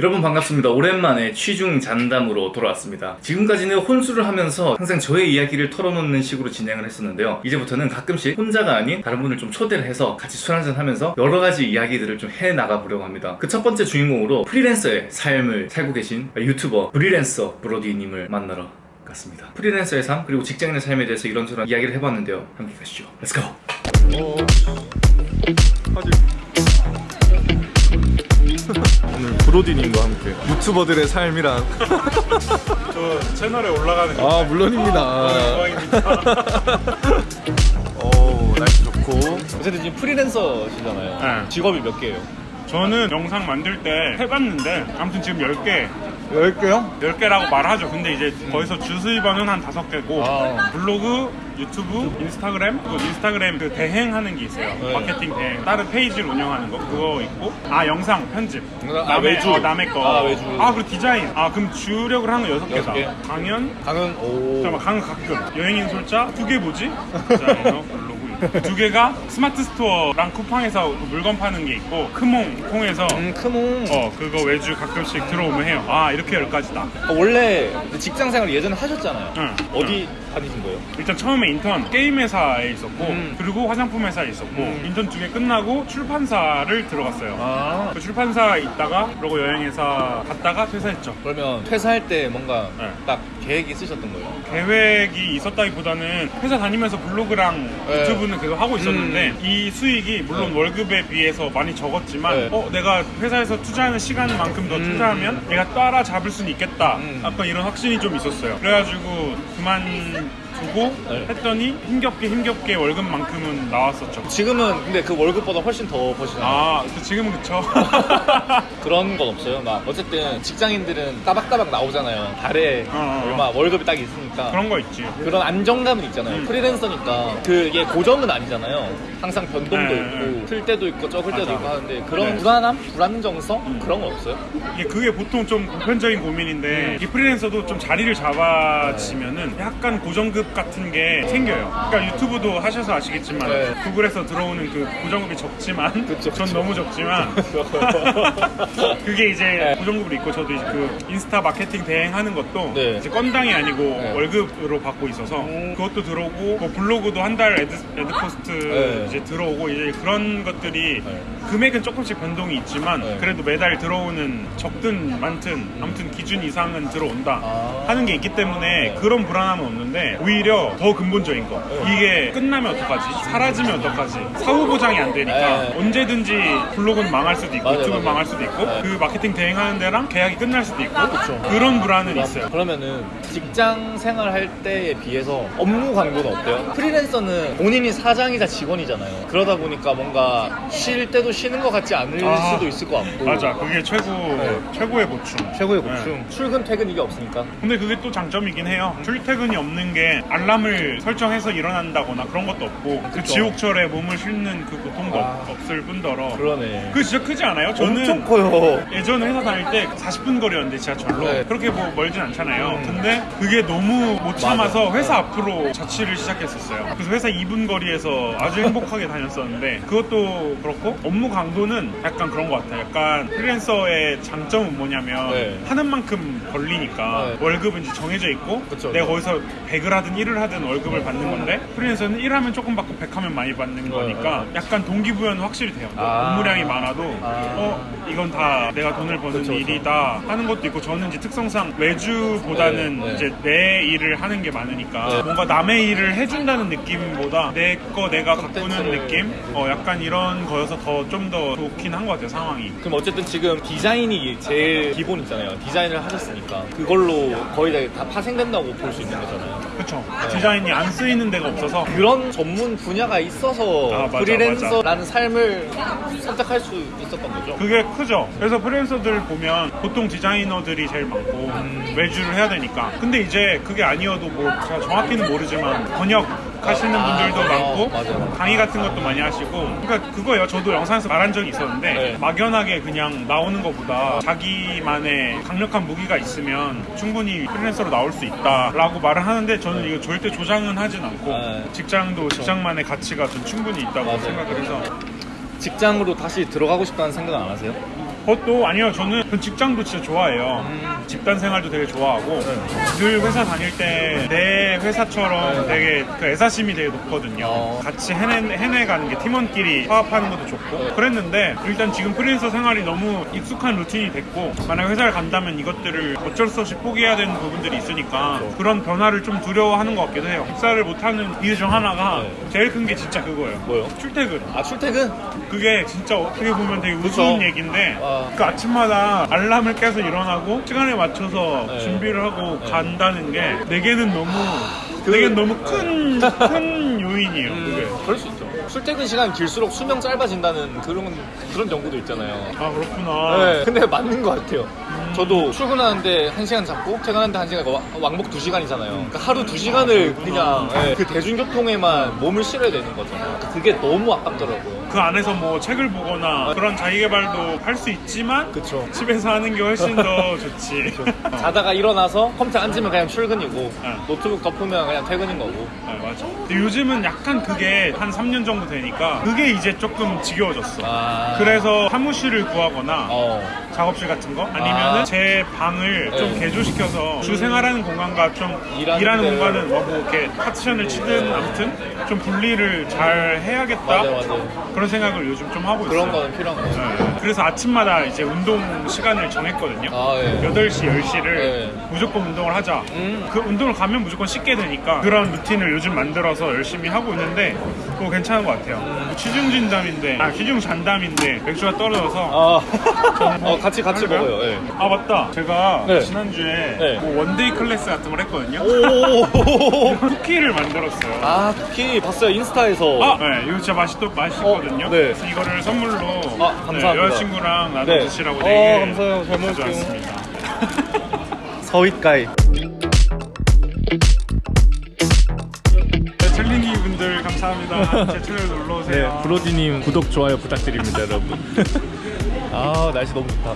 여러분 반갑습니다. 오랜만에 취중 잔담으로 돌아왔습니다. 지금까지는 혼술을 하면서 항상 저의 이야기를 털어놓는 식으로 진행을 했었는데요. 이제부터는 가끔씩 혼자가 아닌 다른 분을 좀 초대를 해서 같이 술 한잔 하면서 여러 가지 이야기들을 좀 해나가 보려고 합니다. 그 첫 번째 주인공으로 프리랜서의 삶을 살고 계신 유튜버 프리랜서 브로디님을 만나러 갔습니다. 프리랜서의 삶 그리고 직장인의 삶에 대해서 이런저런 이야기를 해봤는데요. 함께 가시죠. Let's go! 오늘 브로디님과 함께 유튜버들의 삶이란 저 채널에 올라가는 거아 물론입니다 영광입니다. 오 날씨 좋고 어쨌든 지금 프리랜서시잖아요. 네. 직업이 몇 개예요? 저는 영상 만들 때 해봤는데 아무튼 지금 10개 10개요? 10개라고 말하죠. 근데 이제 거기서 주수입원은 한 5개고 아. 블로그, 유튜브, 인스타그램 그리고 인스타그램 그 대행하는 게 있어요. 네. 마케팅 대행. 다른 페이지를 운영하는 거 그거 있고 아 영상 편집. 아, 외주. 어, 남의 거. 아, 외주. 아 그리고 디자인. 아 그럼 주력을 하는 거 여섯 6개다. 개? 강연, 강은 오. 잠깐만 강은 가끔 여행 인솔자 두 개 뭐지? 디자이너 블로그 두 개가 스마트 스토어랑 쿠팡에서 물건 파는 게 있고 크몽 콩에서 음, 크몽. 어 그거 외주 가끔씩 들어오면 해요 아 이렇게 열 가지다 아, 원래 직장 생활 예전에 하셨잖아요. 응. 어디 다니신 거예요? 일단 처음에 인턴 게임 회사에 있었고 음. 그리고 화장품 회사에 있었고 음. 인턴 두개 끝나고 출판사를 들어갔어요 아. 그 출판사 있다가 그러고 여행회사 갔다가 퇴사했죠 그러면 퇴사할 때 뭔가 네. 딱 계획이 있으셨던 거예요? 계획이 있었다기보다는 회사 다니면서 블로그랑 네. 유튜브는 계속 하고 있었는데 이 수익이 물론 월급에 비해서 많이 적었지만 네. 어 내가 회사에서 투자하는 시간만큼 더 투자하면 내가 따라잡을 수는 있겠다 음. 약간 이런 확신이 좀 있었어요 그래가지고 그만 Thank you. 두고 네. 했더니 힘겹게 힘겹게 월급만큼은 나왔었죠 지금은 근데 그 월급보다 훨씬 더 버시잖아요. 아 그- 지금은 그쵸 그런 건 없어요. 막 어쨌든 직장인들은 따박따박 나오잖아요. 달에 어, 어, 어. 얼마 월급이 딱 있으니까. 그런 거 있지 그런 안정감은 있잖아요. 음. 프리랜서니까 그게 고정은 아니잖아요. 항상 변동도 네, 있고 네. 클 때도 있고 적을 때도 맞아. 있고 하는데 그런 네. 음. 불안함, 불안정성 그런 건 없어요. 이게 그게 보통 좀 보편적인 고민인데 이 프리랜서도 좀 자리를 잡아지면은 약간 고정급 같은 게 생겨요. 그러니까 유튜브도 하셔서 아시겠지만 네. 구글에서 들어오는 그 고정급이 적지만 그쵸, 전 그쵸. 너무 적지만 그게 이제 네. 고정급으로 있고 저도 이제 그 인스타 마케팅 대행하는 것도 네. 이제 건당이 아니고 네. 월급으로 받고 있어서 음. 그것도 들어오고 뭐 블로그도 한 달 애드, 애드 포스트 네. 이제 들어오고 이제 그런 것들이 네. 금액은 조금씩 변동이 있지만 네. 그래도 매달 들어오는 적든 많든 아무튼 기준 이상은 들어온다 아. 하는 게 있기 때문에 그런 불안함은 없는데 오히려 더 근본적인 거 네. 이게 끝나면 어떡하지 사라지면 어떡하지 사후 보장이 안 되니까 네. 언제든지 블로그는 망할 수도 있고 맞아요, 유튜브는 맞아요. 망할 수도 있고 네. 그 마케팅 대행하는 데랑 계약이 끝날 수도 있고 그쵸. 그런 불안은 있어요 그러면은 직장 생활할 때에 비해서 업무 강도는 어때요? 프리랜서는 본인이 사장이자 직원이잖아요. 그러다 보니까 뭔가 쉴 때도 쉬는 것 같지 않을 아, 수도 있을 것 같고. 맞아 그게 최고 네. 최고의 보충 최고의 네. 고충. 출근 퇴근 이게 없으니까. 근데 그게 또 장점이긴 해요. 출퇴근이 없는 게 알람을 설정해서 일어난다거나 그런 것도 없고 그. 지옥철에 몸을 싣는 그 고통도 아. 없- 없을 뿐더러 그러네. 그게 진짜 크지 않아요? 저는 엄청 커요. 예전에 회사 다닐 때 40분 거리였는데 지하철로 네. 그렇게 뭐 멀진 않잖아요. 음. 근데 그게 너무 못 참아서 맞아. 회사 앞으로 자취를 시작했었어요. 그래서 회사 2분 거리에서 아주 행복하게 다녔었는데 그것도 그렇고 업무 강도는 약간 그런 것 같아요. 약간 프리랜서의 장점은 뭐냐면 네. 하는 만큼 벌리니까 네. 월급은 이제 정해져 있고 그쵸, 내가. 거기서 100을 하든 1을 하든 월급을 받는 건데 프리랜서는 1하면 조금 받고 100하면 많이 받는 거니까 약간 동기부여는 확실히 돼요. 네, 아. 업무량이 많아도 아. 어 이건 다 내가 돈을 버는 그쵸. 일이다 하는 것도 있고 저는 이제 특성상 외주보다는 네, 네. 이제 내 일을 하는 게 많으니까 네. 뭔가 남의 일을 해준다는 느낌보다 내 거 내가 가꾸는. 느낌 어 약간 이런 거여서 더 좀 더 좋긴 한 것 같아요 상황이 그럼 어쨌든 지금 디자인이 제일 기본이잖아요. 디자인을 하셨으니까 그걸로 거의 다 파생된다고 볼 수 있는 거잖아요. 그쵸 네. 디자인이 안 쓰이는 데가 없어서 그런 전문 분야가 있어서 아, 맞아, 프리랜서라는 삶을 선택할 수 있었던 거죠. 그게 크죠. 그래서 프리랜서들 보면 보통 디자이너들이 제일 많고 음. 외주를 해야 되니까. 근데 이제 그게 아니어도 뭐 제가 정확히는 모르지만 번역 하시는 아, 분들도 맞아요. 많고 맞아요. 강의 같은 것도 많이 하시고 그러니까 그거예요. 저도 영상에서 말한 적이 있었는데 네. 막연하게 그냥 나오는 것보다 자기만의 강력한 무기가 있으면 충분히 프리랜서로 나올 수 있다라고 말을 하는데 저는 이거 절대 조장은 하진 않고 네. 직장도 직장만의 가치가 좀 충분히 있다고 맞아요. 생각을 해서 직장으로 다시 들어가고 싶다는 생각은 안 하세요? 그것도 아니요 저는 그 직장도 진짜 좋아해요 집단 생활도 되게 좋아하고 늘 회사 다닐 때 내 회사처럼 되게 그 애사심이 되게 높거든요 어. 같이 해내, 해내가는 게 팀원끼리 화합하는 것도 좋고 그랬는데 일단 지금 프리랜서 생활이 너무 익숙한 루틴이 됐고 만약 회사를 간다면 이것들을 어쩔 수 없이 포기해야 되는 부분들이 있으니까 그런 변화를 좀 두려워하는 것 같기도 해요 입사를 못하는 이유 중 하나가 제일 큰 게 진짜 그거예요 뭐요? 출퇴근 아 출퇴근? 그게 진짜 어떻게 보면 되게 우스운. 얘기인데 와. 그 아침마다 알람을 깨서 일어나고 시간에 맞춰서 네. 준비를 하고 간다는 게 내게는 너무 내게는 너무 큰, 큰 요인이에요 그게 그럴 수 있죠. 출퇴근 시간 길수록 수명 짧아진다는 그런 그런 연구도 있잖아요. 아 그렇구나 네, 근데 맞는 것 같아요. 저도 출근하는데 1시간 잡고 퇴근하는데 1시간, 와- 왕복 2시간이잖아요. 그러니까 하루 2시간을 그냥 예, 그 대중교통에만 몸을 실어야 되는 거잖아요. 그게 너무 아깝더라고요. 그 안에서 뭐 책을 보거나 그런 자기개발도 할 수 있지만 그쵸. 집에서 하는 게 훨씬 더 좋지 자다가 일어나서 컴퓨터 앉으면 그냥 출근이고 네. 노트북 덮으면 그냥 퇴근인 거고. 아, 맞아 근데 요즘은 약간 그게 한 3년 정도 되니까 그게 이제 조금 지겨워졌어 아. 그래서 사무실을 구하거나 어. 작업실 같은 거 아니면은 아. 제 방을 좀 네. 개조시켜서 주 생활하는 공간과 좀 일하는 일하는, 데를. 공간은 뭐, 뭐 이렇게 파티션을 치든 아무튼 좀 분리를 잘 해야겠다 맞아, 맞아. 그런 생각을 요즘 좀 하고 그런 있어요 거는 필요한 거 같아요. 네. 그래서 아침마다 이제 운동 시간을 정했거든요 아, 예. 8시, 10시를 네. 무조건 운동을 하자. 음. 그 운동을 가면 무조건 씻게 되니까 그런 루틴을 요즘 만들어서 열심히 하고 있는데 그거 괜찮은 것 같아요. 음. 취중 진담인데, 아, 취중 잔담인데 맥주가 떨어져서 아, 어, 같이 같이 할까요? 먹어요. 예. 아 맞다 제가 네. 지난주에 네. 뭐 one day class 같은 걸 했거든요 오. 쿠키를 만들었어요 아, 쿠키 봤어요 인스타에서. 아, 네, 이거 진짜 맛있, 맛있거든요. 어, 네. 이거를 선물로 아, 감사합니다. 네, 여자친구랑 나눠 네. 드시라고 어, 되게 감사해요. 잘 먹을게요. 서윗가이. 감사합니다. 제 채널 놀러 오세요. 브로디님 구독 좋아요 부탁드립니다 여러분 아, 날씨 너무 좋다.